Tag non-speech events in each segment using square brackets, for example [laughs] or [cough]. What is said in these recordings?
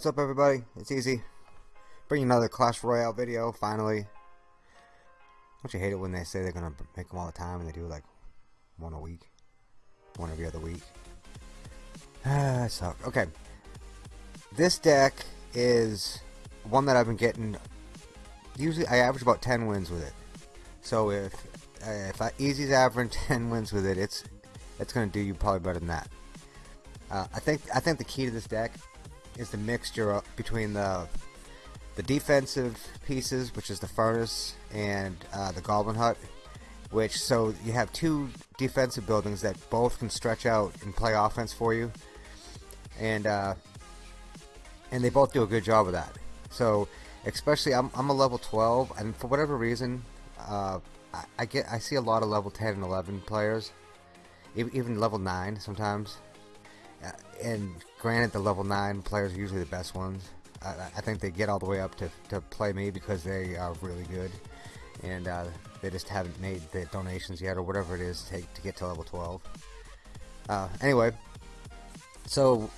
What's up everybody? It's Easy. Bringing another Clash Royale video, finally. Don't you hate it when they say they're gonna make them all the time and they do like one a week? One every other week. [sighs] Ah, suck. Okay. This deck is one that I've been getting usually I average about 10 wins with it. So if uh, if I, Easy's averaging [laughs] 10 wins with it, it's it's gonna do you probably better than that. Uh, I think I think the key to this deck is the mixture between the the defensive pieces, which is the furnace and uh, the goblin hut. Which so you have two defensive buildings that both can stretch out and play offense for you, and uh, and they both do a good job of that. So especially I'm I'm a level 12, and for whatever reason, uh, I, I get I see a lot of level 10 and 11 players, even level 9 sometimes uh, and granted, the level 9 players are usually the best ones. I, I think they get all the way up to, to play me because they are really good. And uh, they just haven't made the donations yet or whatever it is to, take to get to level 12. Uh, anyway, so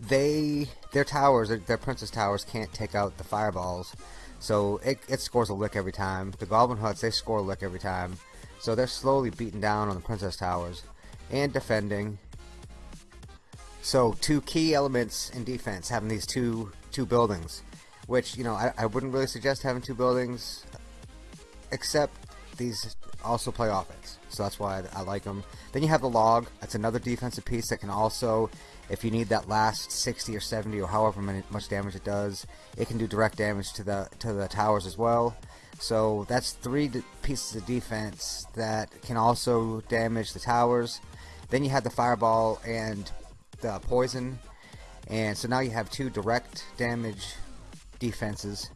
they their towers, their, their, princess towers can't take out the fireballs. So it, it scores a lick every time. The goblin huts, they score a lick every time. So they're slowly beating down on the princess towers and defending so two key elements in defense, having these two two buildings, which you know I, I wouldn't really suggest having two buildings, except these also play offense. So that's why I, like them. Then you have the log. That's another defensive piece that can also, if you need that last 60 or 70 or however much damage it does, it can do direct damage to the to the towers as well. So that's three pieces of defense that can also damage the towers. Then you have the fireball and the uh, poison. And so now you have two direct damage defenses.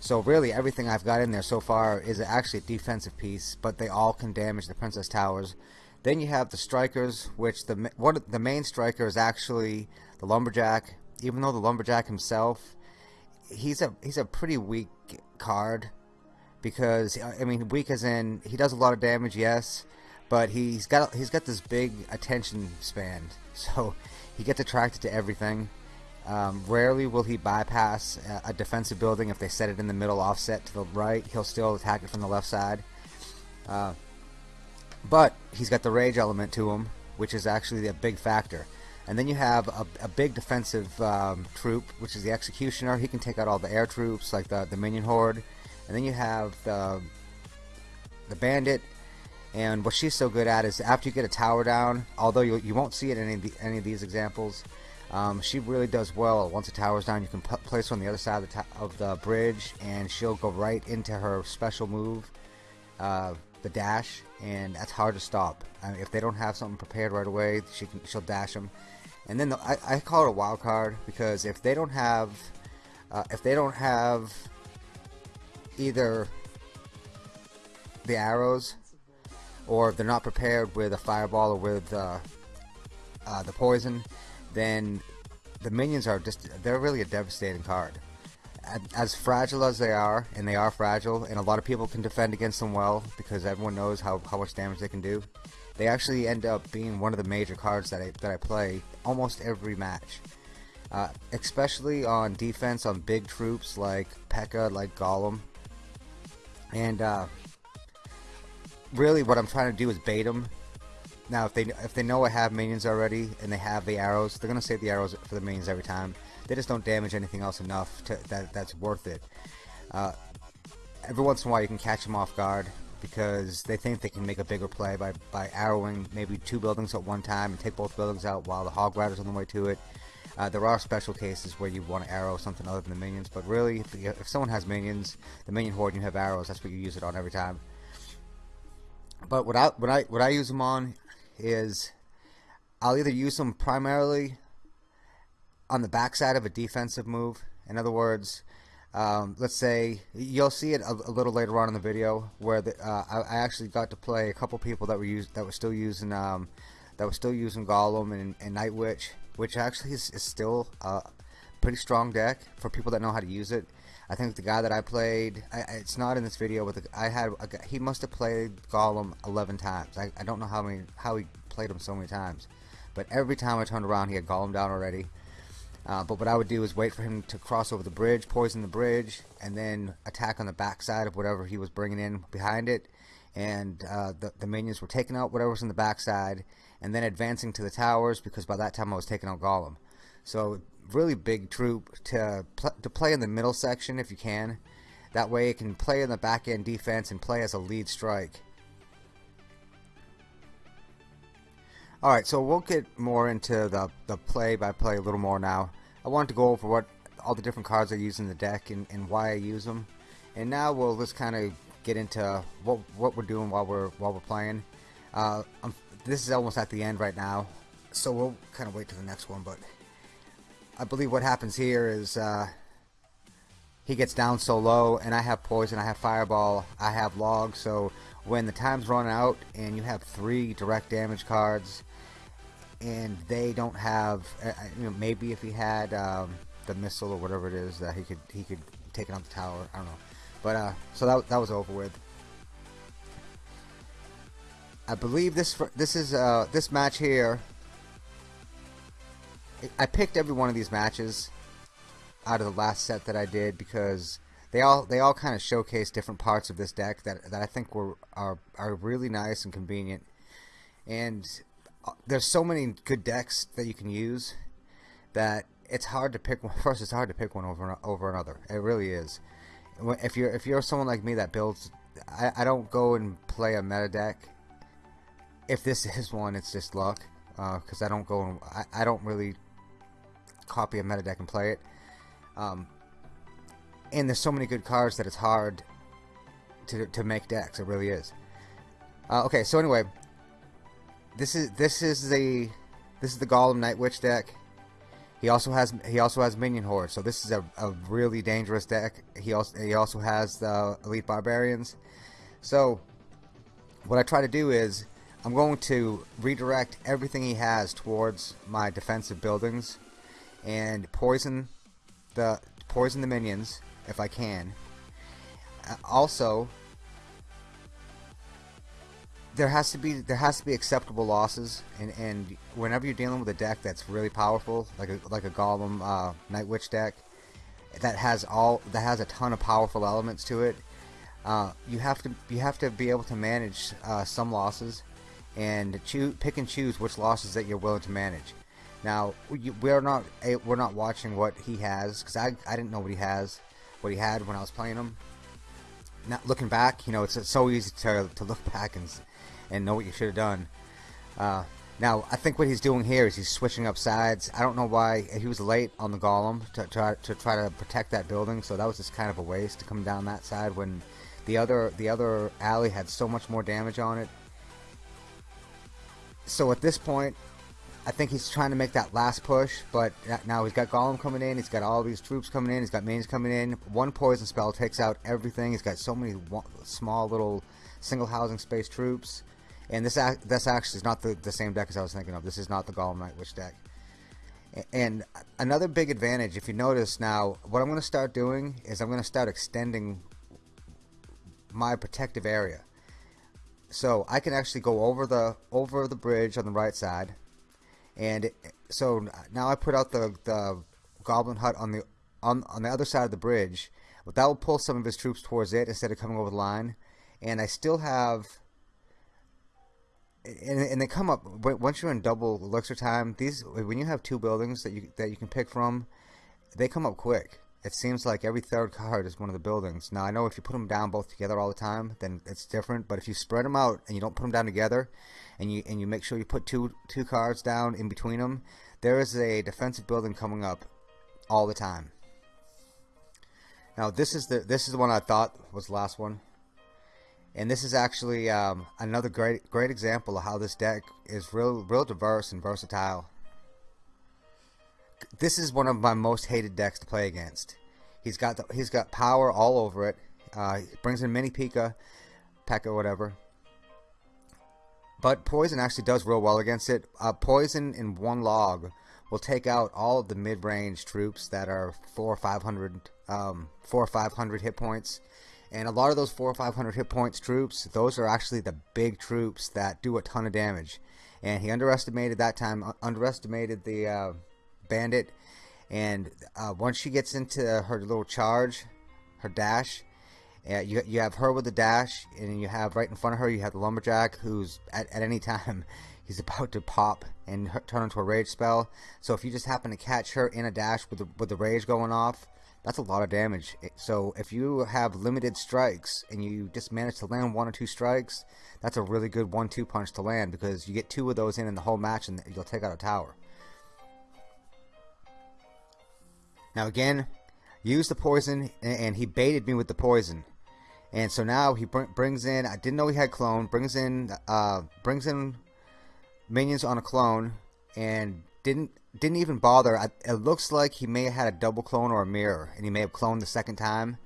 So really everything I've got in there so far is actually a defensive piece but they all can damage the princess towers. Then you have the strikers which the one the main striker is actually the lumberjack. Even though the lumberjack himself he's a he's a pretty weak card because I mean weak as in he does a lot of damage yes but he's got he's got this big attention span [laughs] so he gets attracted to everything. Um, rarely will he bypass a, defensive building if they set it in the middle offset to the right. He'll still attack it from the left side. Uh, but he's got the rage element to him, which is actually a big factor. And then you have a, a big defensive um, troop, which is the Executioner. He can take out all the air troops, like the, the Minion Horde. And then you have the, the Bandit, and what she's so good at is after you get a tower down, although you, you won't see it in any of, the, any of these examples, um, she really does well. Once a tower's down, you can place her on the other side of the, of the bridge, and she'll go right into her special move, uh, the dash, and that's hard to stop. I mean, if they don't have something prepared right away, she can she'll dash them. And then the, I, I call it a wild card because if they don't have, uh, if they don't have either the arrows or if they're not prepared with a fireball or with uh, uh, the poison, then the minions are just, they're really a devastating card. As fragile as they are, and they are fragile, and a lot of people can defend against them well because everyone knows how, how much damage they can do, they actually end up being one of the major cards that I, that I play almost every match. Uh, especially on defense on big troops like P.E.K.K.A, like Golem. And uh, really what I'm trying to do is bait them. Now, if they if they know I have minions already and they have the arrows, they're gonna save the arrows for the minions every time. They just don't damage anything else enough to that that's worth it. Uh, every once in a while, you can catch them off guard because they think they can make a bigger play by by arrowing maybe two buildings at one time and take both buildings out while the hog rider's on the way to it. Uh, there are special cases where you want to arrow something other than the minions, but really, if, if someone has minions, the minion horde, and you have arrows, that's what you use it on every time. But what I what I what I use them on is I'll either use them primarily on the backside of a defensive move. In other words, um, let's say you'll see it a, a, little later on in the video where the, uh, I, I, actually got to play a couple people that were used that were still using um, that were still using Golem and, and Night Witch, which actually is, is still a pretty strong deck for people that know how to use it. I think the guy that I played, I, it's not in this video, but the, I had a, he must have played Golem 11 times. I, I don't know how many how he played him so many times, but every time I turned around, he had Golem down already. Uh, but what I would do is wait for him to cross over the bridge, poison the bridge, and then attack on the backside of whatever he was bringing in behind it. And uh, the, the minions were taking out whatever was in the backside, and then advancing to the towers because by that time I was taking out Golem. So really big troop to pl to play in the middle section if you can. That way it can play in the back end defense and play as a lead strike. Alright, so we'll get more into the, the play by play a little more now. I wanted to go over what all the different cards I use in the deck and, and why I use them. And now we'll just kind of get into what what we're doing while we're while we're playing. Uh, this is almost at the end right now, so we'll kind of wait to the next one. But I believe what happens here is uh, he gets down so low, and I have poison, I have fireball, I have log. So when the time's run out and you have three direct damage cards, and they don't have, uh, uh, you know, maybe if he had um, the missile or whatever it is that he could he could take it on the tower. I don't know, but uh, so that that was over with. I believe this this is uh, this match here. I picked every one of these matches out of the last set that I did because they all they all kind of showcase different parts of this deck that that I think were are are really nice and convenient. And there's so many good decks that you can use that it's hard to pick one. [laughs] First, it's hard to pick one over over another. It really is. If you're if you're someone like me that builds, I, I don't go and play a meta deck. If this [laughs] is one, it's just luck because uh, I don't go and I, I don't really copy a meta deck and play it. Um, and there's so many good cards that it's hard to to make decks. It really is. Uh, okay, so anyway, this is this is the this is the Golem Night Witch deck. He also has he also has Minion Horde, so this is a, a really dangerous deck. He also he also has the Elite Barbarians. So what I try to do is I'm going to redirect everything he has towards my defensive buildings and poison the poison the minions if I can. Uh, also, there has to be there has to be acceptable losses, and and whenever you're dealing with a deck that's really powerful, like a like a Golem uh, Night Witch deck, that has all that has a ton of powerful elements to it, uh, you have to you have to be able to manage uh, some losses, and choose pick and choose which losses that you're willing to manage. Now we're not we're not watching what he has because I I didn't know what he has, what he had when I was playing him. Not looking back, you know, it's, it's so easy to to look back and and know what you should have done. Uh, now, I think what he's doing here is he's switching up sides. I don't know why he was late on the golem to try to try to protect that building, so that was just kind of a waste to come down that side when the other the other alley had so much more damage on it. So at this point, I think he's trying to make that last push, but now he's got Golem coming in, he's got all these troops coming in, he's got mains coming in. One poison spell takes out everything. He's got so many small little single housing space troops. And this this actually is not the, the same deck as I was thinking of. This is not the Golem Night Witch deck. And another big advantage, if you notice now, what I'm going to start doing is I'm going to start extending my protective area. So I can actually go over the over the bridge on the right side, and so now I put out the the Goblin Hut on the on on the other side of the bridge. But that will pull some of his troops towards it instead of coming over the line, and I still have and, and they come up once you're in double elixir time. These when you have two buildings that you that you can pick from, they come up quick. It seems like every third card is one of the buildings. Now I know if you put them down both together all the time, then it's different. But if you spread them out and you don't put them down together, and you and you make sure you put two two cards down in between them, there is a defensive building coming up all the time. Now this is the this is the one I thought was the last one. And this is actually um, another great great example of how this deck is real real diverse and versatile. This is one of my most hated decks to play against. He's got the, he's got power all over it. Uh, he brings in mini Pika, Pekka, whatever. But poison actually does real well against it. Uh, poison in one log will take out all of the mid-range troops that are four or five hundred, um, four or five hundred hit points and a lot of those four or five hundred hit points troops, those are actually the big troops that do a ton of damage. And he underestimated that time, underestimated the uh, bandit, and uh, once she gets into her little charge, her dash, uh, you you have her with the dash, and you have right in front of her you have the lumberjack who's at, at any [laughs] time he's about to pop and her, turn into a rage spell. So if you just happen to catch her in a dash with the with the rage going off, that's a lot of damage. So if you have limited strikes and you just manage to land one or two strikes, that's a really good one-two punch to land because you get two of those in in the whole match and you'll take out a tower. Now again, use the poison and he baited me with the poison. And so now he br brings in, I didn't know he had clone, brings in, uh, brings in minions on a clone and didn't didn't even bother. I, it looks like he may have had a double clone or a mirror, and he may have cloned the second time.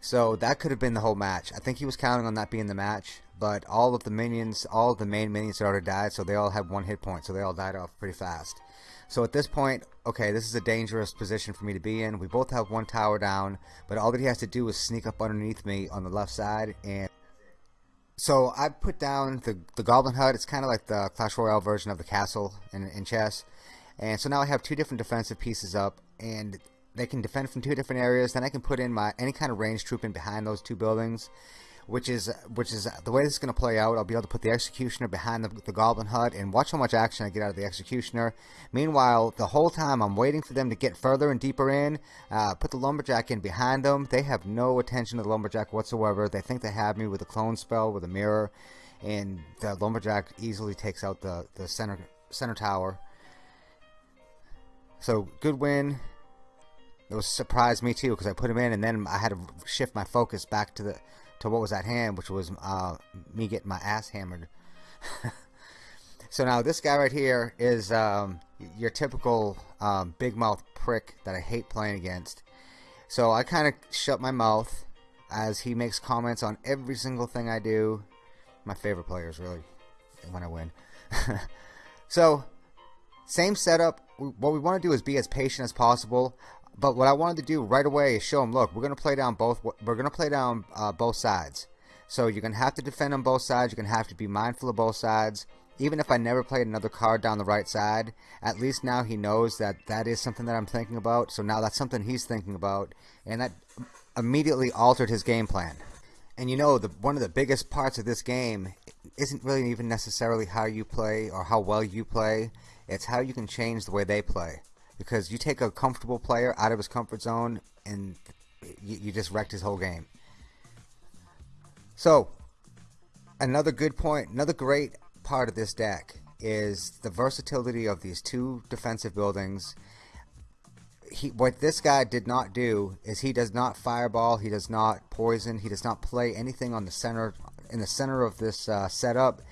So that could have been the whole match. I think he was counting on that being the match, but all of the minions, all of the main minions had already died, so they all had one hit point, so they all died off pretty fast. So at this point, okay, this is a dangerous position for me to be in. We both have one tower down, but all that he has to do is sneak up underneath me on the left side and so I put down the, the Goblin Hut. It's kind of like the Clash Royale version of the castle in, in chess. And so now I have two different defensive pieces up, and they can defend from two different areas. Then I can put in my any kind of ranged troop in behind those two buildings which is which is the way this is going to play out. I'll be able to put the Executioner behind the, the Goblin Hut and watch how much action I get out of the Executioner. Meanwhile, the whole time I'm waiting for them to get further and deeper in, uh, put the Lumberjack in behind them. They have no attention to the Lumberjack whatsoever. They think they have me with a clone spell, with a mirror, and the Lumberjack easily takes out the, the center, center tower. So, good win. It was surprised me too because I put him in and then I had to shift my focus back to the to what was at hand, which was uh, me getting my ass hammered. [laughs] so now this guy right here is um, your typical um, big mouth prick that I hate playing against. So I kind of shut my mouth as he makes comments on every single thing I do. My favorite players, really, when I win. [laughs] so, same setup. What we want to do is be as patient as possible. But what I wanted to do right away is show them, look, we're going to play down both. We're going to play down uh, both sides. So you're going to have to defend on both sides. You're going to have to be mindful of both sides. Even if I never played another card down the right side, at least now he knows that that is something that I'm thinking about. So now that's something he's thinking about, and that immediately altered his game plan. And you know, the one of the biggest parts of this game isn't really even necessarily how you play or how well you play. It's how you can change the way they play because you take a comfortable player out of his comfort zone and you, you just wrecked his whole game. So, another good point, another great part of this deck is the versatility of these two defensive buildings. He, what this guy did not do is he does not fireball, he does not poison, he does not play anything on the center in the center of this uh, setup.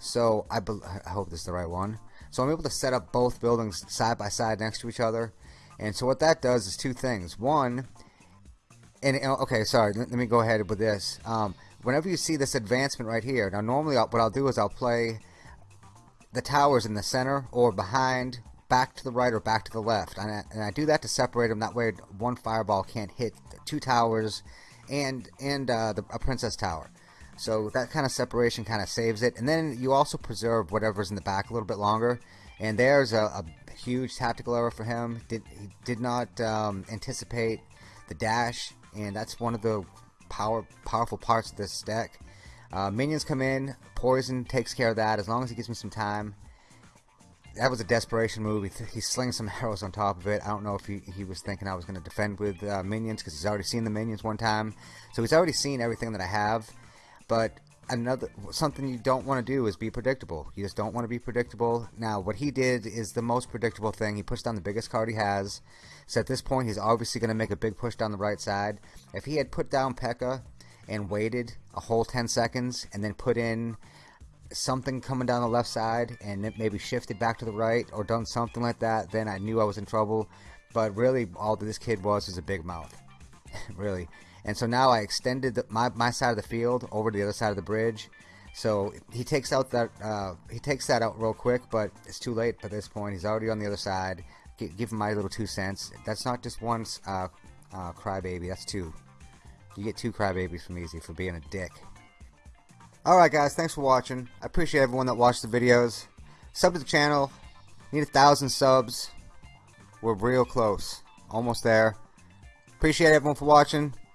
So I, I hope this is the right one. So I'm able to set up both buildings side by side next to each other. And so what that does is two things. One, and okay, sorry, let, me go ahead with this. Um, whenever you see this advancement right here, now normally I'll, what I'll do is I'll play the towers in the center or behind, back to the right or back to the left. And I, and I do that to separate them. That way one fireball can't hit two towers and, and uh, the, a princess tower. So that kind of separation kind of saves it. And then you also preserve whatever's in the back a little bit longer. And there's a, a huge tactical error for him. Did He did not um, anticipate the dash, and that's one of the power powerful parts of this deck. Uh, minions come in, poison takes care of that as long as he gives me some time. That was a desperation move. He, he slings some [laughs] arrows on top of it. I don't know if he, he was thinking I was going to defend with uh, minions because he's already seen the minions one time. So he's already seen everything that I have. But another something you don't want to do is be predictable. You just don't want to be predictable. Now, what he did is the most predictable thing. He pushed down the biggest card he has. So at this point, he's obviously going to make a big push down the right side. If he had put down P.E.K.K.A. and waited a whole 10 seconds and then put in something coming down the left side and it maybe shifted back to the right or done something like that, then I knew I was in trouble. But really, all this kid was is a big mouth. [laughs] really. And so now I extended the, my, my side of the field over to the other side of the bridge. So he takes out that uh, he takes that out real quick, but it's too late at this point. He's already on the other side. G give him my little two cents. That's not just one uh, uh, crybaby. That's two. You get two crybabies from Easy for being a dick. Alright guys, thanks for watching. I appreciate everyone that watched the videos. Sub to the channel. Need a thousand subs. We're real close. Almost there. Appreciate everyone for watching.